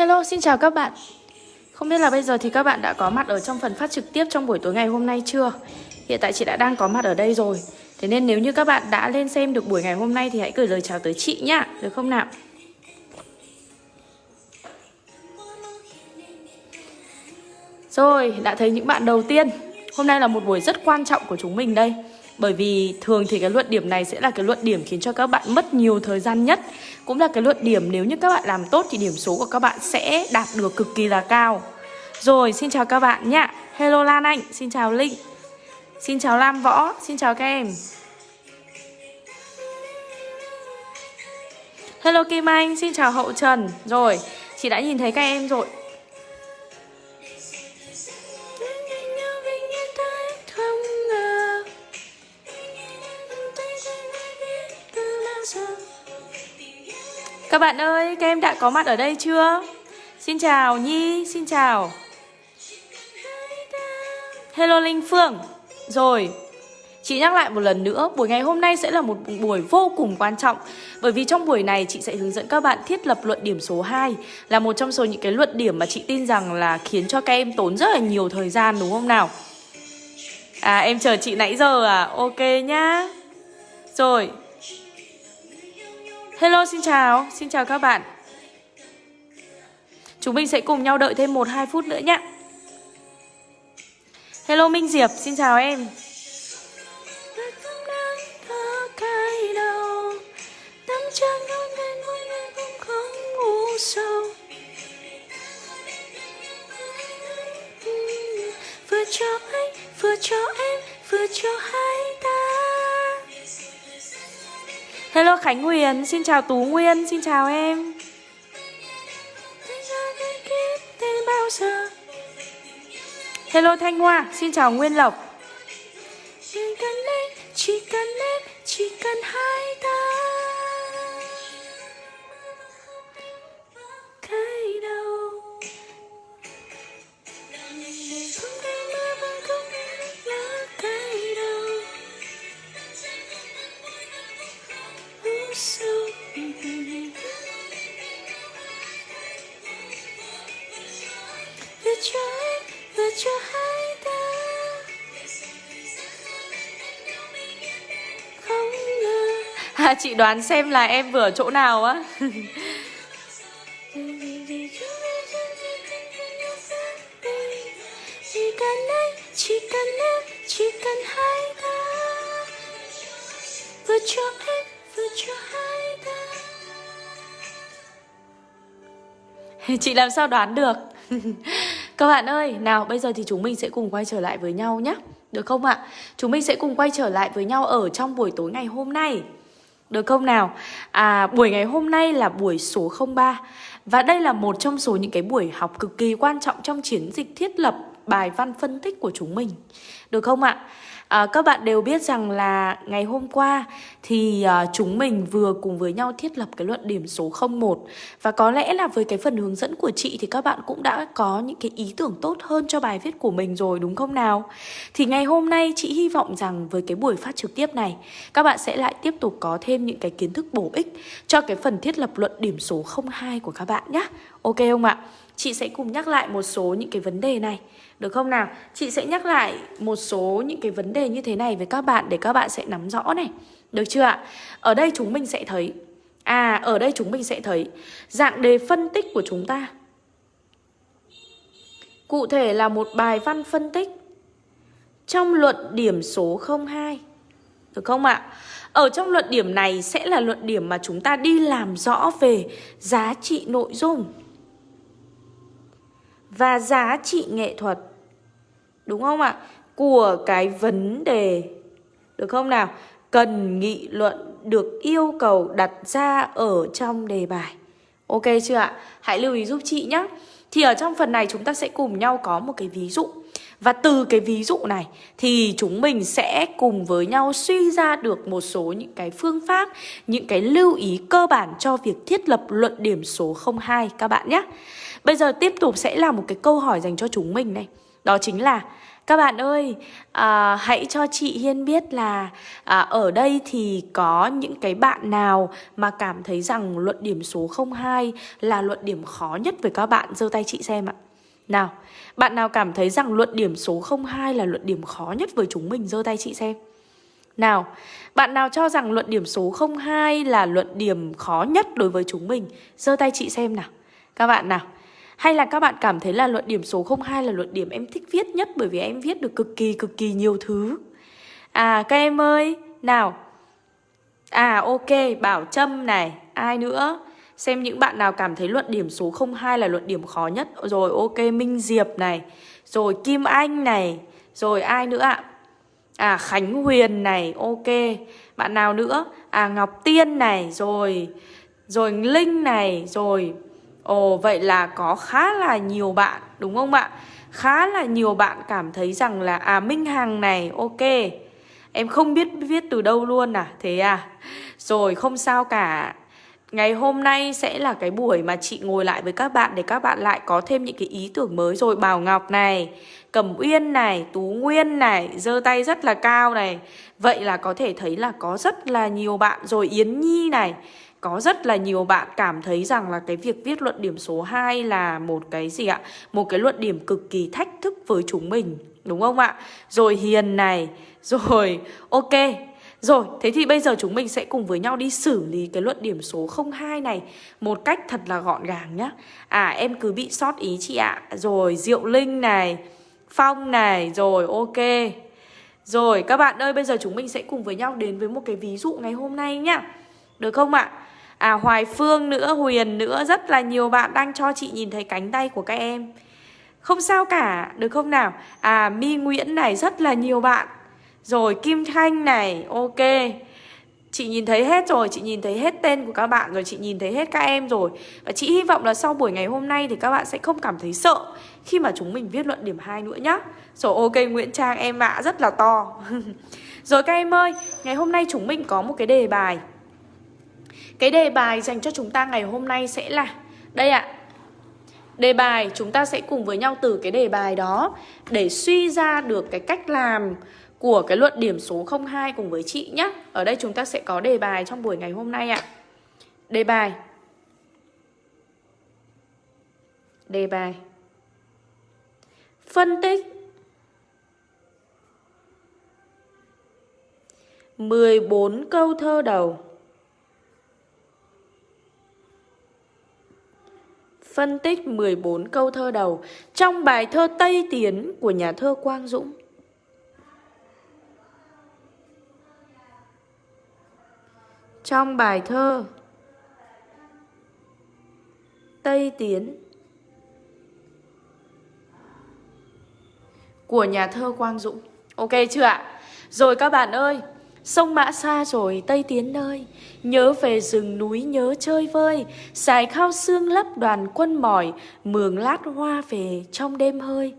Hello, xin chào các bạn Không biết là bây giờ thì các bạn đã có mặt ở trong phần phát trực tiếp trong buổi tối ngày hôm nay chưa? Hiện tại chị đã đang có mặt ở đây rồi Thế nên nếu như các bạn đã lên xem được buổi ngày hôm nay thì hãy gửi lời chào tới chị nhá Được không nào? Rồi, đã thấy những bạn đầu tiên Hôm nay là một buổi rất quan trọng của chúng mình đây bởi vì thường thì cái luận điểm này sẽ là cái luận điểm khiến cho các bạn mất nhiều thời gian nhất. Cũng là cái luận điểm nếu như các bạn làm tốt thì điểm số của các bạn sẽ đạt được cực kỳ là cao. Rồi, xin chào các bạn nhá. Hello Lan Anh, xin chào Linh. Xin chào Lam Võ, xin chào các em. Hello Kim Anh, xin chào Hậu Trần. Rồi, chị đã nhìn thấy các em rồi. Các bạn ơi, các em đã có mặt ở đây chưa? Xin chào Nhi, xin chào Hello Linh Phương Rồi, Chị nhắc lại một lần nữa, buổi ngày hôm nay sẽ là một buổi vô cùng quan trọng Bởi vì trong buổi này chị sẽ hướng dẫn các bạn thiết lập luận điểm số 2 Là một trong số những cái luận điểm mà chị tin rằng là khiến cho các em tốn rất là nhiều thời gian đúng không nào? À em chờ chị nãy giờ à? Ok nhá Rồi, Hello xin chào, xin chào các bạn. Chúng mình sẽ cùng nhau đợi thêm 1-2 phút nữa nhé. Hello Minh Diệp, xin chào em. Vừa cho anh, vừa cho em, vừa cho hai ta Hello Khánh Huyền, xin chào Tú Nguyên, xin chào em. Hello Thanh Hoa, xin chào Nguyên Lộc. Chỉ cần em, chỉ cần em, chỉ cần hai ta. À, chị đoán xem là em vừa ở chỗ nào á. Chỉ cần anh, chỉ cần em, chỉ cần hai ta. Vừa cho em, vừa cho hai ta. Chị làm sao đoán được? Các bạn ơi, nào bây giờ thì chúng mình sẽ cùng quay trở lại với nhau nhé Được không ạ? Chúng mình sẽ cùng quay trở lại với nhau ở trong buổi tối ngày hôm nay được không nào? À, buổi ngày hôm nay là buổi số 03 Và đây là một trong số những cái buổi học cực kỳ quan trọng trong chiến dịch thiết lập bài văn phân tích của chúng mình Được không ạ? À, các bạn đều biết rằng là ngày hôm qua thì à, chúng mình vừa cùng với nhau thiết lập cái luận điểm số 01 và có lẽ là với cái phần hướng dẫn của chị thì các bạn cũng đã có những cái ý tưởng tốt hơn cho bài viết của mình rồi đúng không nào? Thì ngày hôm nay chị hy vọng rằng với cái buổi phát trực tiếp này các bạn sẽ lại tiếp tục có thêm những cái kiến thức bổ ích cho cái phần thiết lập luận điểm số 02 của các bạn nhé. Ok không ạ? Chị sẽ cùng nhắc lại một số những cái vấn đề này được không nào? Chị sẽ nhắc lại một số những cái vấn đề như thế này với các bạn để các bạn sẽ nắm rõ này. Được chưa ạ? Ở đây chúng mình sẽ thấy À, ở đây chúng mình sẽ thấy dạng đề phân tích của chúng ta. Cụ thể là một bài văn phân tích trong luận điểm số 02. Được không ạ? Ở trong luận điểm này sẽ là luận điểm mà chúng ta đi làm rõ về giá trị nội dung và giá trị nghệ thuật Đúng không ạ? Của cái vấn đề, Được không nào? Cần nghị luận được yêu cầu đặt ra ở trong đề bài Ok chưa ạ? Hãy lưu ý giúp chị nhé Thì ở trong phần này chúng ta sẽ cùng nhau có một cái ví dụ Và từ cái ví dụ này thì chúng mình sẽ cùng với nhau suy ra được một số những cái phương pháp, Những cái lưu ý cơ bản cho việc thiết lập luận điểm số 02 các bạn nhé Bây giờ tiếp tục sẽ là một cái câu hỏi dành cho chúng mình này đó chính là các bạn ơi, à, hãy cho chị Hiên biết là à, ở đây thì có những cái bạn nào mà cảm thấy rằng luận điểm số 02 là luận điểm khó nhất với các bạn, giơ tay chị xem ạ. Nào, bạn nào cảm thấy rằng luận điểm số 02 là luận điểm khó nhất với chúng mình, giơ tay chị xem. Nào, bạn nào cho rằng luận điểm số 02 là luận điểm khó nhất đối với chúng mình, giơ tay chị xem nào. Các bạn nào, hay là các bạn cảm thấy là luận điểm số 02 là luận điểm em thích viết nhất bởi vì em viết được cực kỳ cực kỳ nhiều thứ. À các em ơi, nào. À ok, Bảo Trâm này, ai nữa? Xem những bạn nào cảm thấy luận điểm số 02 là luận điểm khó nhất. Rồi ok, Minh Diệp này, rồi Kim Anh này, rồi ai nữa ạ? À Khánh Huyền này, ok. Bạn nào nữa? À Ngọc Tiên này, rồi rồi Linh này, rồi Ồ vậy là có khá là nhiều bạn đúng không ạ? Khá là nhiều bạn cảm thấy rằng là à Minh Hằng này ok. Em không biết viết từ đâu luôn à? Thế à? Rồi không sao cả. Ngày hôm nay sẽ là cái buổi mà chị ngồi lại với các bạn Để các bạn lại có thêm những cái ý tưởng mới. Rồi Bảo Ngọc này Cẩm Uyên này, Tú Nguyên này giơ tay rất là cao này. Vậy là có thể thấy là có rất là nhiều bạn. Rồi Yến Nhi này có rất là nhiều bạn cảm thấy rằng là cái việc viết luận điểm số 2 là một cái gì ạ? Một cái luận điểm cực kỳ thách thức với chúng mình, đúng không ạ? Rồi Hiền này, rồi ok. Rồi, thế thì bây giờ chúng mình sẽ cùng với nhau đi xử lý cái luận điểm số 02 này một cách thật là gọn gàng nhá. À em cứ bị sót ý chị ạ. Rồi Diệu Linh này, Phong này, rồi ok. Rồi các bạn ơi, bây giờ chúng mình sẽ cùng với nhau đến với một cái ví dụ ngày hôm nay nhá. Được không ạ? À Hoài Phương nữa, Huyền nữa Rất là nhiều bạn đang cho chị nhìn thấy cánh tay của các em. Không sao cả, được không nào? À Mi Nguyễn này, rất là nhiều bạn. Rồi Kim Thanh này, ok. Chị nhìn thấy hết rồi, chị nhìn thấy hết tên của các bạn rồi, chị nhìn thấy hết các em rồi. Và chị hy vọng là sau buổi ngày hôm nay thì các bạn sẽ không cảm thấy sợ Khi mà chúng mình viết luận điểm 2 nữa nhá. Rồi ok Nguyễn Trang em ạ, rất là to. Rồi các em ơi, ngày hôm nay chúng mình có một cái đề bài cái đề bài dành cho chúng ta ngày hôm nay sẽ là, Đây ạ. Đề bài, chúng ta sẽ cùng với nhau từ cái đề bài đó Để suy ra được cái cách làm của cái luận điểm số 02 cùng với chị nhé Ở đây chúng ta sẽ có đề bài trong buổi ngày hôm nay ạ. Đề bài. Đề bài. Phân tích. 14 câu thơ đầu. Phân tích 14 câu thơ đầu trong bài thơ Tây Tiến của nhà thơ Quang Dũng. Trong bài thơ Tây Tiến của nhà thơ Quang Dũng. Ok chưa ạ? Rồi các bạn ơi, Sông Mã xa rồi, Tây Tiến nơi. Nhớ về rừng núi, nhớ chơi vơi. Xài khao xương lấp đoàn quân mỏi, Mường lát hoa về trong đêm hơi.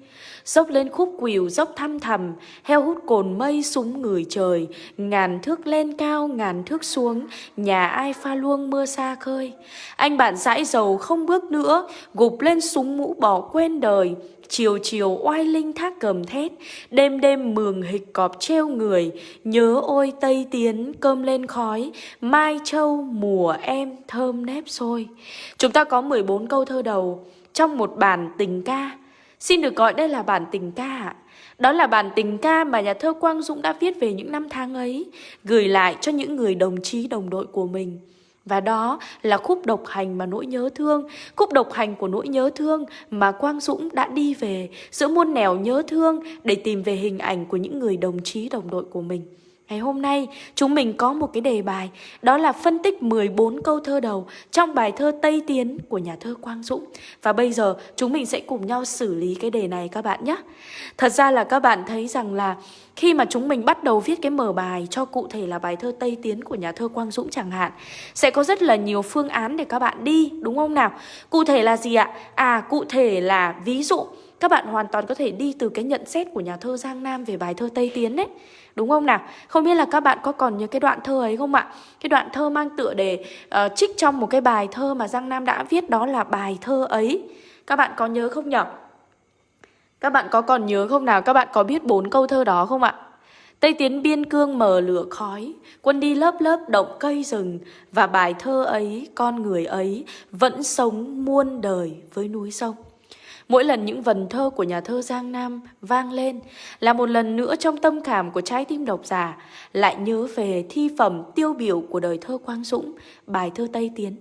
Dốc lên khúc quỷu dốc thăm thầm Heo hút cồn mây súng người trời. Ngàn thước lên cao, ngàn thước xuống, Nhà ai pha luông mưa xa khơi. Anh bạn dãi dầu không bước nữa, Gục lên súng mũ bỏ quên đời. Chiều chiều oai linh thác cầm thét, Đêm đêm mường hịch cọp treo người. Nhớ ôi Tây Tiến, cơm lên khói, Mai châu mùa em, thơm nếp sôi. Chúng ta có 14 câu thơ đầu, Trong một bản tình ca. Xin được gọi đây là bản tình ca ạ. Đó là bản tình ca mà nhà thơ Quang Dũng đã viết về những năm tháng ấy, Gửi lại cho những người đồng chí đồng đội của mình và đó là khúc độc hành mà nỗi nhớ thương. Khúc độc hành của nỗi nhớ thương mà Quang Dũng đã đi về Giữa muôn nẻo nhớ thương để tìm về hình ảnh của những người đồng chí đồng đội của mình. Ngày hôm nay, chúng mình có một cái đề bài, Đó là phân tích 14 câu thơ đầu Trong bài thơ Tây Tiến của nhà thơ Quang Dũng. Và bây giờ, chúng mình sẽ cùng nhau xử lý cái đề này các bạn nhé. Thật ra là các bạn thấy rằng là khi mà chúng mình bắt đầu viết cái mở bài cho cụ thể là bài thơ Tây Tiến của nhà thơ Quang Dũng chẳng hạn Sẽ có rất là nhiều phương án để các bạn đi đúng không nào Cụ thể là gì ạ? À cụ thể là ví dụ các bạn hoàn toàn có thể đi từ cái nhận xét của nhà thơ Giang Nam về bài thơ Tây Tiến đấy Đúng không nào? Không biết là các bạn có còn nhớ cái đoạn thơ ấy không ạ? Cái đoạn thơ mang tựa đề uh, trích trong một cái bài thơ mà Giang Nam đã viết đó là bài thơ ấy Các bạn có nhớ không nhỉ? Các bạn có còn nhớ không nào? Các bạn có biết bốn câu thơ đó không ạ? Tây tiến biên cương mờ lửa khói, quân đi lớp lớp động cây rừng, và bài thơ ấy, con người ấy, vẫn sống muôn đời với núi sông. Mỗi lần những vần thơ của nhà thơ Giang Nam vang lên là một lần nữa trong tâm cảm của trái tim độc giả lại nhớ về thi phẩm tiêu biểu của đời thơ Quang Dũng, bài thơ Tây Tiến.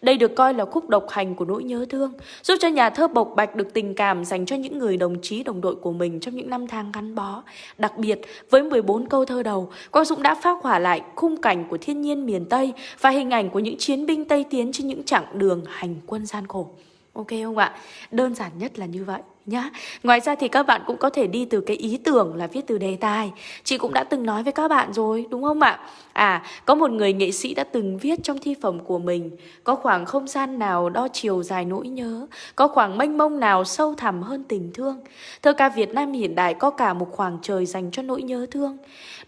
Đây được coi là khúc độc hành của nỗi nhớ thương, giúp cho nhà thơ bộc bạch được tình cảm dành cho những người đồng chí đồng đội của mình trong những năm tháng gắn bó. Đặc biệt, với 14 câu thơ đầu, Quang Dũng đã phác hỏa lại khung cảnh của thiên nhiên miền Tây và hình ảnh của những chiến binh Tây Tiến trên những chặng đường hành quân gian khổ. Ok không ạ? Đơn giản nhất là như vậy nhá. Ngoài ra thì các bạn cũng có thể đi từ cái ý tưởng là viết từ đề tài. Chị cũng đã từng nói với các bạn rồi, đúng không ạ? À, có một người nghệ sĩ đã từng viết trong thi phẩm của mình Có khoảng không gian nào đo chiều dài nỗi nhớ Có khoảng mênh mông nào sâu thẳm hơn tình thương Thơ ca Việt Nam hiện đại có cả một khoảng trời dành cho nỗi nhớ thương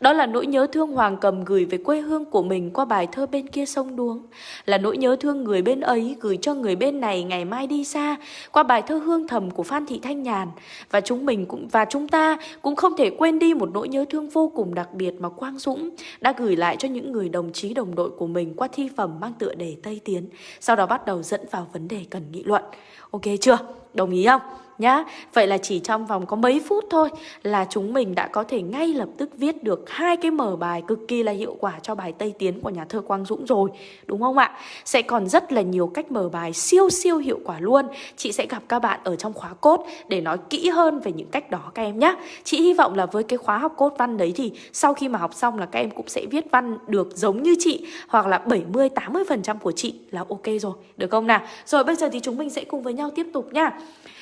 đó là nỗi nhớ thương Hoàng Cầm gửi về quê hương của mình qua bài thơ bên kia sông Đuống Là nỗi nhớ thương người bên ấy gửi cho người bên này ngày mai đi xa Qua bài thơ hương thầm của Phan Thị Thanh Nhàn Và chúng mình cũng và chúng ta cũng không thể quên đi một nỗi nhớ thương vô cùng đặc biệt mà Quang Dũng đã gửi lại cho những người đồng chí đồng đội của mình qua thi phẩm mang tựa đề Tây Tiến, sau đó bắt đầu dẫn vào vấn đề cần nghị luận. Ok chưa? Đồng ý không? Nhá. Vậy là chỉ trong vòng có mấy phút thôi là chúng mình đã có thể ngay lập tức viết được hai cái mở bài cực kỳ là hiệu quả cho bài Tây Tiến của nhà thơ Quang Dũng rồi, đúng không ạ? Sẽ còn rất là nhiều cách mở bài siêu siêu hiệu quả luôn. Chị sẽ gặp các bạn ở trong khóa cốt để nói kỹ hơn về những cách đó các em nhé. Chị hy vọng là với cái khóa học cốt văn đấy thì sau khi mà học xong là các em cũng sẽ viết văn được giống như chị hoặc là 70 80% của chị là ok rồi, được không nào? Rồi bây giờ thì chúng mình sẽ cùng với nhau tiếp tục nhá.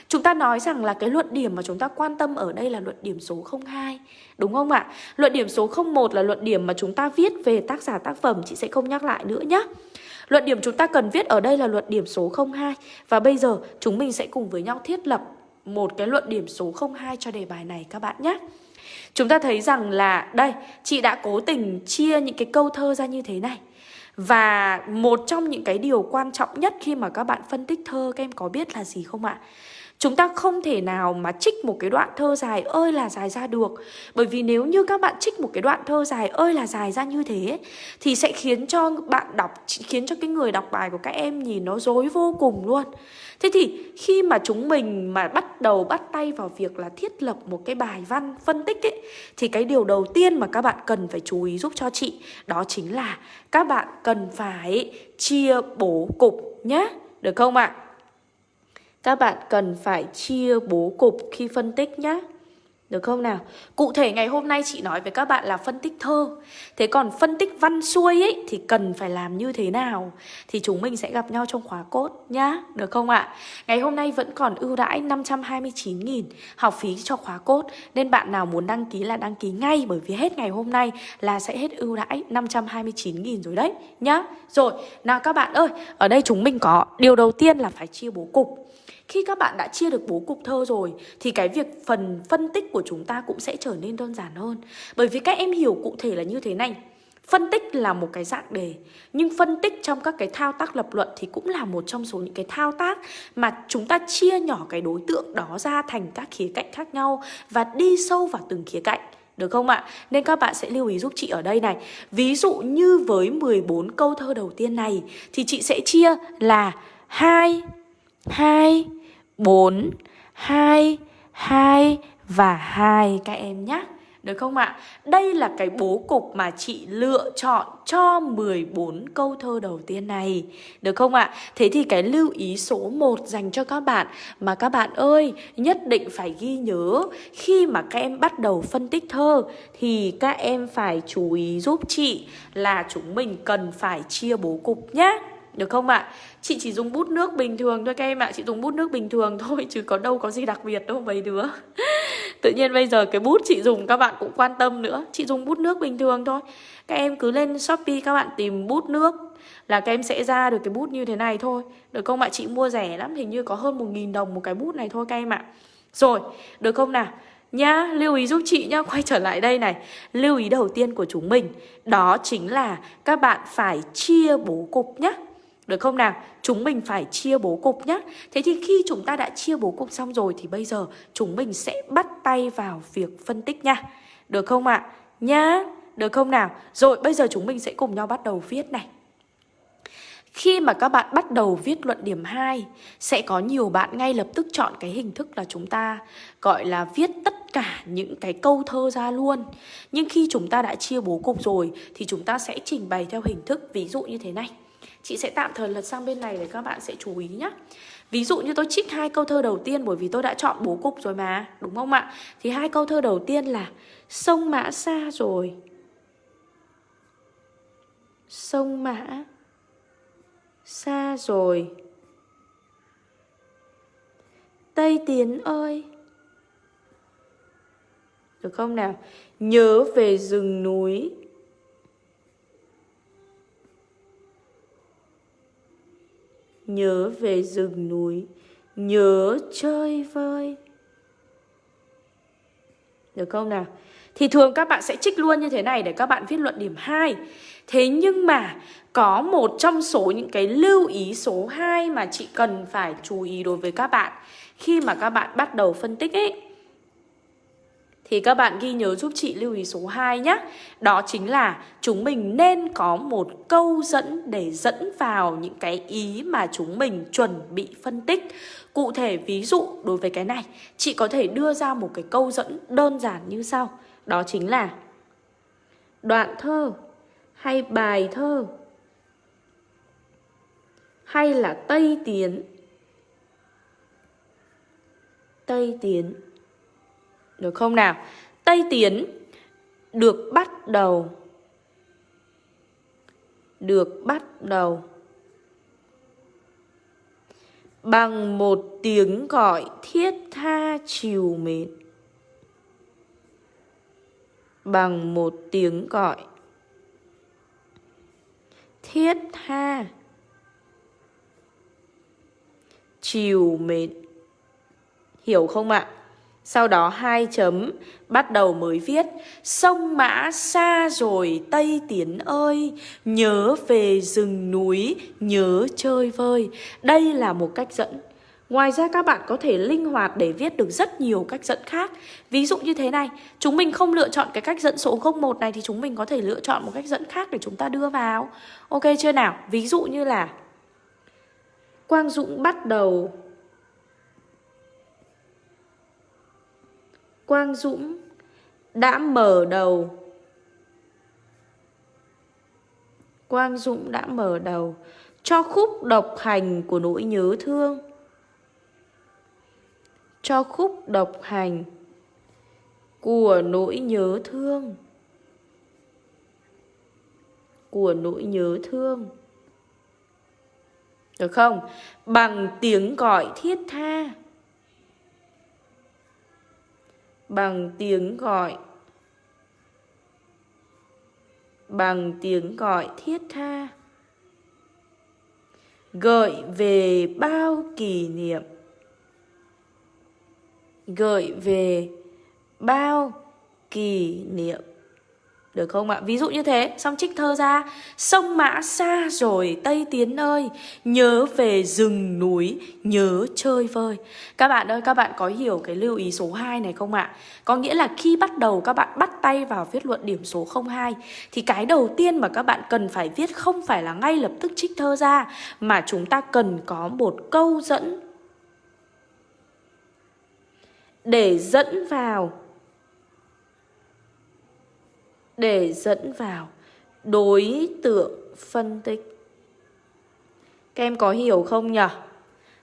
Chúng ta nói rằng là cái luận điểm mà chúng ta quan tâm ở đây là luận điểm số 02 Đúng không ạ? Luận điểm số 01 là luận điểm mà chúng ta viết về tác giả tác phẩm Chị sẽ không nhắc lại nữa nhé Luận điểm chúng ta cần viết ở đây là luận điểm số 02 Và bây giờ chúng mình sẽ cùng với nhau thiết lập một cái luận điểm số 02 cho đề bài này các bạn nhé Chúng ta thấy rằng là đây, chị đã cố tình chia những cái câu thơ ra như thế này Và một trong những cái điều quan trọng nhất khi mà các bạn phân tích thơ các em có biết là gì không ạ? Chúng ta không thể nào mà trích một cái đoạn thơ dài ơi là dài ra được Bởi vì nếu như các bạn trích một cái đoạn thơ dài ơi là dài ra như thế Thì sẽ khiến cho bạn đọc, khiến cho cái người đọc bài của các em nhìn nó dối vô cùng luôn Thế thì khi mà chúng mình mà bắt đầu bắt tay vào việc là thiết lập một cái bài văn phân tích ấy Thì cái điều đầu tiên mà các bạn cần phải chú ý giúp cho chị Đó chính là các bạn cần phải chia bố cục nhé Được không ạ? Các bạn cần phải chia bố cục khi phân tích nhé. Được không nào? Cụ thể ngày hôm nay chị nói với các bạn là phân tích thơ Thế còn phân tích văn xuôi ấy thì cần phải làm như thế nào? Thì chúng mình sẽ gặp nhau trong khóa cốt nhá Được không ạ? Ngày hôm nay vẫn còn ưu đãi 529.000 học phí cho khóa cốt Nên bạn nào muốn đăng ký là đăng ký ngay Bởi vì hết ngày hôm nay là sẽ hết ưu đãi 529.000 rồi đấy nhá Rồi, nào các bạn ơi Ở đây chúng mình có Điều đầu tiên là phải chia bố cục khi các bạn đã chia được bố cục thơ rồi thì cái việc phần phân tích của chúng ta cũng sẽ trở nên đơn giản hơn. Bởi vì các em hiểu cụ thể là như thế này. Phân tích là một cái dạng đề Nhưng phân tích trong các cái thao tác lập luận Thì cũng là một trong số những cái thao tác Mà chúng ta chia nhỏ cái đối tượng đó ra Thành các khía cạnh khác nhau Và đi sâu vào từng khía cạnh được không ạ? Nên các bạn sẽ lưu ý giúp chị ở đây này Ví dụ như với 14 câu thơ đầu tiên này Thì chị sẽ chia là 2, 2, 4, 2, 2 và 2 các em nhé. Được không ạ? Đây là cái bố cục mà chị lựa chọn cho 14 câu thơ đầu tiên này. Được không ạ? Thế thì cái lưu ý số 1 dành cho các bạn mà các bạn ơi nhất định phải ghi nhớ khi mà các em bắt đầu phân tích thơ thì các em phải chú ý giúp chị là chúng mình cần phải chia bố cục nhé. Được không ạ? Chị chỉ dùng bút nước bình thường thôi các em ạ. Chị dùng bút nước bình thường thôi Chứ có đâu có gì đặc biệt đâu mấy đứa. Tự nhiên bây giờ cái bút chị dùng các bạn cũng quan tâm nữa. Chị dùng bút nước bình thường thôi. Các em cứ lên Shopee các bạn tìm bút nước Là các em sẽ ra được cái bút như thế này thôi. Được không ạ? Chị mua rẻ lắm Hình như có hơn 1.000 đồng một cái bút này thôi các em ạ. Rồi, được không nào? Nhá, lưu ý giúp chị nhá, quay trở lại đây này. Lưu ý đầu tiên của chúng mình Đó chính là các bạn phải chia bố cục nhá. Được không nào? Chúng mình phải chia bố cục nhé Thế thì khi chúng ta đã chia bố cục xong rồi Thì bây giờ chúng mình sẽ bắt tay vào việc phân tích nha Được không ạ? À? Nhá Được không nào? Rồi, bây giờ chúng mình sẽ cùng nhau bắt đầu viết này khi mà các bạn bắt đầu viết luận điểm 2 Sẽ có nhiều bạn ngay lập tức chọn cái hình thức là chúng ta Gọi là viết tất cả những cái câu thơ ra luôn Nhưng khi chúng ta đã chia bố cục rồi Thì chúng ta sẽ trình bày theo hình thức ví dụ như thế này Chị sẽ tạm thời lật sang bên này để các bạn sẽ chú ý nhé Ví dụ như tôi trích hai câu thơ đầu tiên bởi vì tôi đã chọn bố cục rồi mà, Đúng không ạ? Thì hai câu thơ đầu tiên là Sông Mã xa rồi Sông Mã xa rồi Tây Tiến ơi Được không nào? Nhớ về rừng núi Nhớ về rừng núi, Nhớ chơi vơi Được không nào Thì thường các bạn sẽ trích luôn như thế này Để các bạn viết luận điểm 2 Thế nhưng mà có một trong số những cái lưu ý số 2 mà chị cần phải chú ý đối với các bạn khi mà các bạn bắt đầu phân tích ấy. Thì các bạn ghi nhớ giúp chị lưu ý số 2 nhé Đó chính là chúng mình nên có một câu dẫn để dẫn vào những cái ý mà chúng mình chuẩn bị phân tích. Cụ thể ví dụ đối với cái này, Chị có thể đưa ra một cái câu dẫn đơn giản như sau. Đó chính là Đoạn thơ hay bài thơ hay là Tây Tiến. Tây Tiến. Được không nào? Tây Tiến được bắt đầu. Được bắt đầu. Bằng một tiếng gọi thiết tha chiều mến. Bằng một tiếng gọi thiết tha chiều mến. Hiểu không ạ? Sau đó hai chấm, bắt đầu mới viết, sông mã xa rồi, tây tiến ơi, nhớ về rừng núi, nhớ chơi vơi. Đây là một cách dẫn. Ngoài ra các bạn có thể linh hoạt để viết được rất nhiều cách dẫn khác. Ví dụ như thế này, Chúng mình không lựa chọn cái cách dẫn số 01 này Thì chúng mình có thể lựa chọn một cách dẫn khác để chúng ta đưa vào. Ok chưa nào? Ví dụ như là, Quang Dũng bắt đầu. Quang Dũng đã mở đầu. Quang Dũng đã mở đầu. Cho khúc độc hành của nỗi nhớ thương. Cho khúc độc hành của nỗi nhớ thương. Của nỗi nhớ thương. Được không? Bằng tiếng gọi thiết tha bằng tiếng gọi. Bằng tiếng gọi thiết tha. Gợi về bao kỷ niệm. Gợi về bao kỷ niệm được không ạ? Ví dụ như thế, xong trích thơ ra. Sông mã xa rồi Tây Tiến ơi. Nhớ về rừng núi Nhớ chơi vơi. Các bạn ơi, các bạn có hiểu cái lưu ý số 2 này không ạ? Có nghĩa là khi bắt đầu các bạn bắt tay vào viết luận điểm số 02 Thì cái đầu tiên mà các bạn cần phải viết không phải là ngay lập tức trích thơ ra Mà chúng ta cần có một câu dẫn. Để dẫn vào để dẫn vào đối tượng phân tích. Các em có hiểu không nhỉ?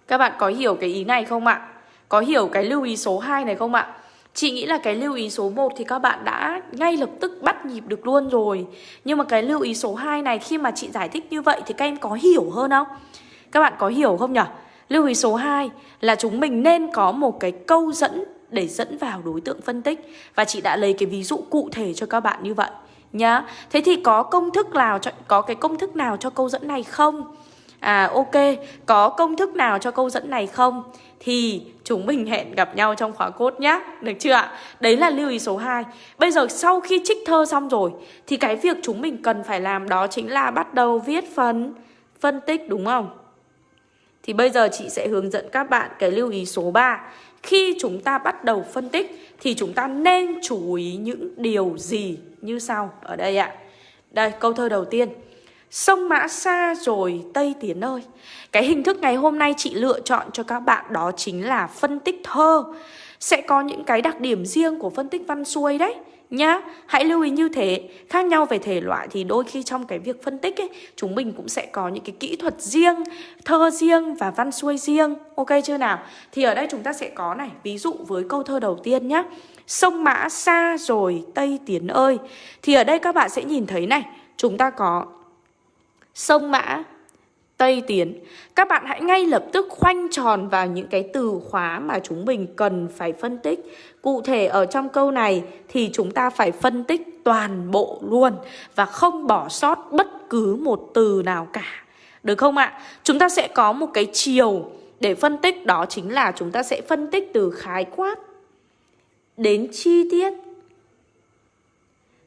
Các bạn có hiểu cái ý này không ạ? Có hiểu cái lưu ý số 2 này không ạ? Chị nghĩ là cái lưu ý số 1 thì các bạn đã ngay lập tức bắt nhịp được luôn rồi Nhưng mà cái lưu ý số 2 này khi mà chị giải thích như vậy thì các em có hiểu hơn không? Các bạn có hiểu không nhỉ? Lưu ý số 2 là chúng mình nên có một cái câu dẫn để dẫn vào đối tượng phân tích và chị đã lấy cái ví dụ cụ thể cho các bạn như vậy nhá. Thế thì có công thức nào cho có cái công thức nào cho câu dẫn này không? À ok, có công thức nào cho câu dẫn này không? Thì chúng mình hẹn gặp nhau trong khóa cốt nhá Được chưa ạ? Đấy là lưu ý số 2 Bây giờ sau khi trích thơ xong rồi Thì cái việc chúng mình cần phải làm đó chính là bắt đầu viết phần phân tích đúng không? Thì bây giờ chị sẽ hướng dẫn các bạn cái lưu ý số 3 Khi chúng ta bắt đầu phân tích thì chúng ta nên chú ý những điều gì như sau. Ở đây ạ. Đây, câu thơ đầu tiên. Sông Mã xa rồi Tây Tiến ơi. Cái hình thức ngày hôm nay chị lựa chọn cho các bạn đó chính là phân tích thơ. Sẽ có những cái đặc điểm riêng của phân tích văn xuôi đấy nhá, Hãy lưu ý như thế. Khác nhau về thể loại thì đôi khi trong cái việc phân tích ấy, Chúng mình cũng sẽ có những cái kỹ thuật riêng, Thơ riêng và văn xuôi riêng. Ok chưa nào? Thì ở đây chúng ta sẽ có này, Ví dụ với câu thơ đầu tiên nhá. Sông Mã xa rồi Tây Tiến ơi. Thì ở đây các bạn sẽ nhìn thấy này, Chúng ta có Sông Mã Tây Tiến. Các bạn hãy ngay lập tức khoanh tròn vào những cái từ khóa mà chúng mình cần phải phân tích. Cụ thể ở trong câu này thì chúng ta phải phân tích toàn bộ luôn Và không bỏ sót bất cứ một từ nào cả. Được không ạ? Chúng ta sẽ có một cái chiều để phân tích, đó chính là chúng ta sẽ phân tích từ khái quát đến chi tiết.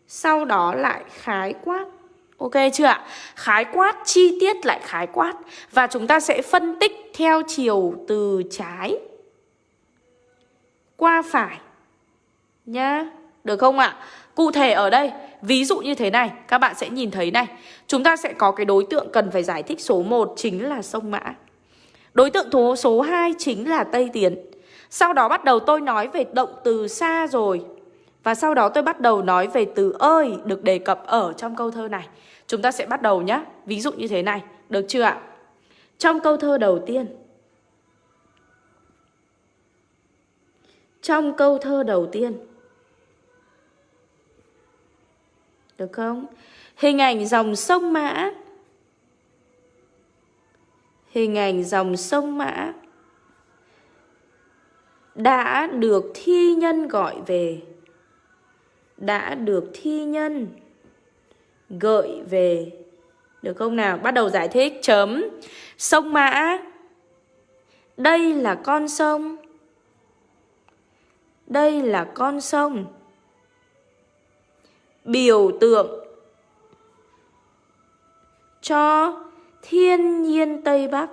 Sau đó lại khái quát Ok chưa ạ? Khái quát, chi tiết lại khái quát. Và chúng ta sẽ phân tích theo chiều từ trái Qua phải Nhá. Được không ạ? Cụ thể ở đây Ví dụ như thế này Các bạn sẽ nhìn thấy này. Chúng ta sẽ có cái đối tượng cần phải giải thích số 1 Chính là sông Mã. Đối tượng số 2 chính là Tây Tiến. Sau đó bắt đầu tôi nói về động từ xa rồi và sau đó tôi bắt đầu nói về từ ơi được đề cập ở trong câu thơ này. Chúng ta sẽ bắt đầu nhé. Ví dụ như thế này. Được chưa ạ? Trong câu thơ đầu tiên. Trong câu thơ đầu tiên. Được không? Hình ảnh dòng sông Mã. Hình ảnh dòng sông Mã đã được thi nhân gọi về đã được thi nhân gợi về. Được không nào? Bắt đầu giải thích chấm. Sông Mã. Đây là con sông. Đây là con sông. Biểu tượng cho thiên nhiên Tây Bắc.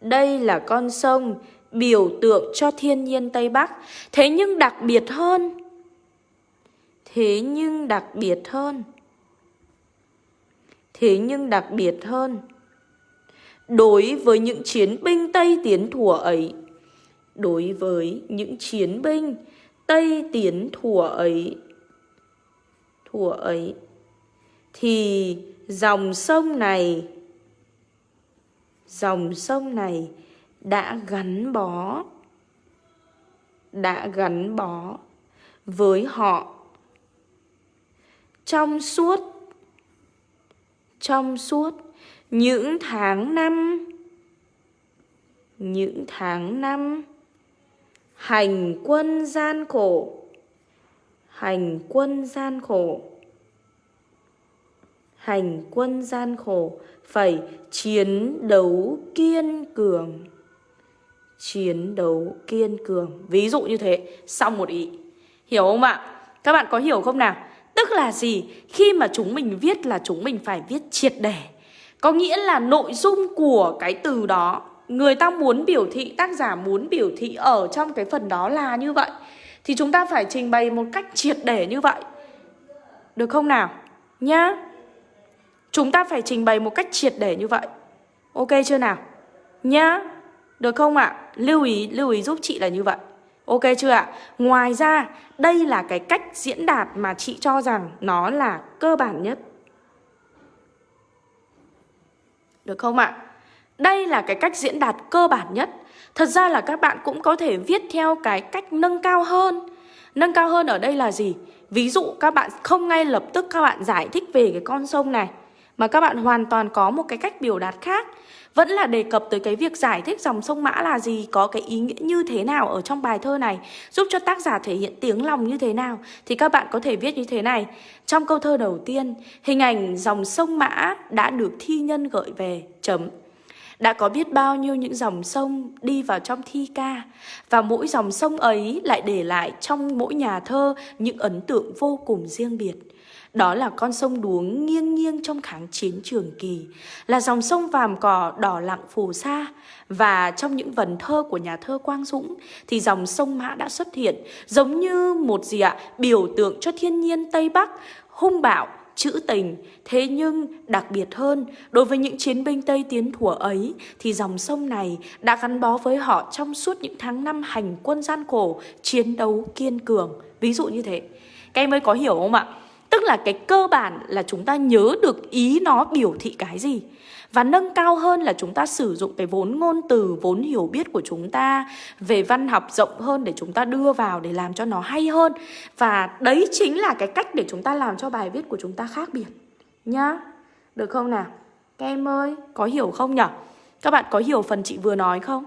Đây là con sông biểu tượng cho thiên nhiên Tây Bắc. Thế nhưng đặc biệt hơn, thế nhưng đặc biệt hơn, thế nhưng đặc biệt hơn, đối với những chiến binh Tây Tiến thủa ấy, đối với những chiến binh Tây Tiến thủa ấy, thủa ấy, thì dòng sông này, dòng sông này đã gắn bó. Đã gắn bó với họ. Trong suốt trong suốt những tháng năm, những tháng năm, hành quân gian khổ, hành quân gian khổ, hành quân gian khổ phải chiến đấu kiên cường chiến đấu kiên cường Ví dụ như thế Xong một ý Hiểu không ạ? Các bạn có hiểu không nào? Tức là gì? Khi mà chúng mình viết là chúng mình phải viết triệt để Có nghĩa là nội dung của cái từ đó Người ta muốn biểu thị, tác giả muốn biểu thị ở trong cái phần đó là như vậy Thì chúng ta phải trình bày một cách triệt để như vậy Được không nào? Nhá Chúng ta phải trình bày một cách triệt để như vậy Ok chưa nào? Nhá được không ạ? Lưu ý, lưu ý giúp chị là như vậy Ok chưa ạ? Ngoài ra, đây là cái cách diễn đạt mà chị cho rằng nó là cơ bản nhất Được không ạ? Đây là cái cách diễn đạt cơ bản nhất Thật ra là các bạn cũng có thể viết theo cái cách nâng cao hơn Nâng cao hơn ở đây là gì? Ví dụ các bạn không ngay lập tức các bạn giải thích về cái con sông này Mà các bạn hoàn toàn có một cái cách biểu đạt khác vẫn là đề cập tới cái việc giải thích dòng sông Mã là gì, có cái ý nghĩa như thế nào ở trong bài thơ này, giúp cho tác giả thể hiện tiếng lòng như thế nào, thì các bạn có thể viết như thế này. Trong câu thơ đầu tiên, hình ảnh dòng sông Mã đã được thi nhân gợi về, chấm. Đã có biết bao nhiêu những dòng sông đi vào trong thi ca Và mỗi dòng sông ấy lại để lại trong mỗi nhà thơ những ấn tượng vô cùng riêng biệt đó là con sông đuống nghiêng nghiêng trong kháng chiến trường kỳ Là dòng sông vàm cỏ đỏ lặng phù sa Và trong những vần thơ của nhà thơ Quang Dũng Thì dòng sông Mã đã xuất hiện Giống như một gì ạ Biểu tượng cho thiên nhiên Tây Bắc Hung bạo trữ tình. Thế nhưng đặc biệt hơn, đối với những chiến binh Tây Tiến thủa ấy thì dòng sông này đã gắn bó với họ trong suốt những tháng năm hành quân gian khổ, chiến đấu kiên cường. Ví dụ như thế. Các em mới có hiểu không ạ? Tức là cái cơ bản là chúng ta nhớ được ý nó biểu thị cái gì và nâng cao hơn là chúng ta sử dụng cái vốn ngôn từ, vốn hiểu biết của chúng ta về văn học rộng hơn để chúng ta đưa vào để làm cho nó hay hơn. Và đấy chính là cái cách để chúng ta làm cho bài viết của chúng ta khác biệt. Nhá. Được không nào? Các em ơi, có hiểu không nhở? Các bạn có hiểu phần chị vừa nói không?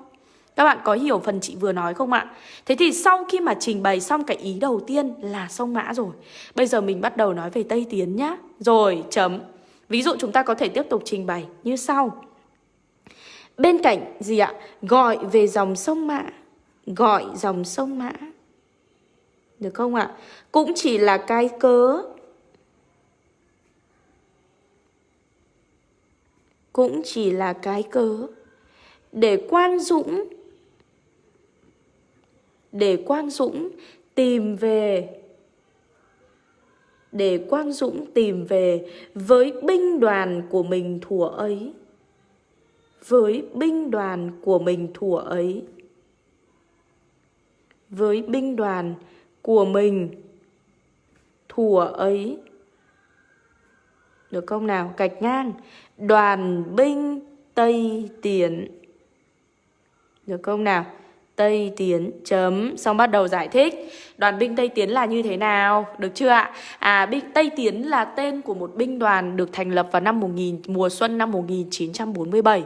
Các bạn có hiểu phần chị vừa nói không ạ? Thế thì sau khi mà trình bày xong cái ý đầu tiên là sông Mã rồi Bây giờ mình bắt đầu nói về Tây Tiến nhá Rồi, chấm Ví dụ chúng ta có thể tiếp tục trình bày như sau. Bên cạnh gì ạ? Gọi về dòng sông Mã. Gọi dòng sông Mã. Được không ạ? Cũng chỉ là cái cớ. Cũng chỉ là cái cớ. Để Quang Dũng để Quang Dũng tìm về để Quang Dũng tìm về với binh đoàn của mình thủa ấy. Với binh đoàn của mình thủa ấy. Với binh đoàn của mình thủa ấy. Được không nào? Gạch ngang. Đoàn binh Tây Tiến. Được không nào? Tây Tiến chấm. Xong bắt đầu giải thích. Đoàn binh Tây Tiến là như thế nào? Được chưa ạ? À binh Tây Tiến là tên của một binh đoàn được thành lập vào năm 1000 mùa xuân năm 1947